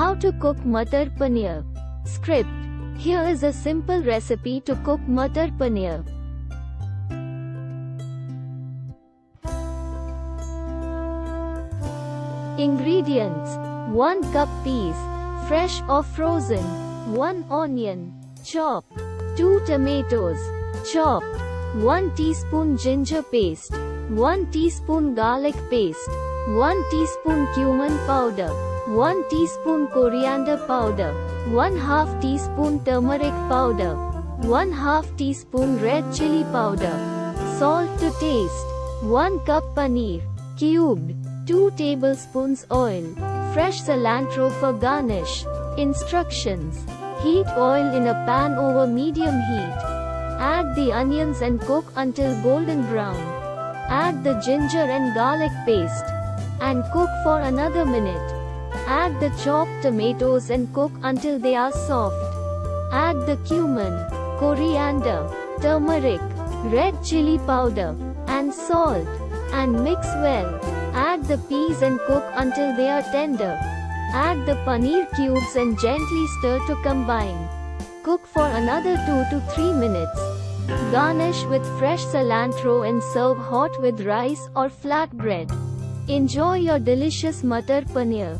How to cook Matar Paneer. Script. Here is a simple recipe to cook Matar Paneer. Ingredients. 1 cup peas, fresh or frozen, 1 onion, chopped, 2 tomatoes, chopped, 1 teaspoon ginger paste, 1 teaspoon garlic paste, 1 teaspoon cumin powder, 1 teaspoon coriander powder, 1 half teaspoon turmeric powder, 1 half teaspoon red chili powder, salt to taste, 1 cup paneer, cubed, 2 tablespoons oil, fresh cilantro for garnish. Instructions Heat oil in a pan over medium heat. Add the onions and cook until golden brown. Add the ginger and garlic paste. And cook for another minute. Add the chopped tomatoes and cook until they are soft. Add the cumin, coriander, turmeric, red chili powder, and salt. And mix well. Add the peas and cook until they are tender. Add the paneer cubes and gently stir to combine. Cook for another 2 to 3 minutes. Garnish with fresh cilantro and serve hot with rice or flatbread. Enjoy your delicious Matar Paneer.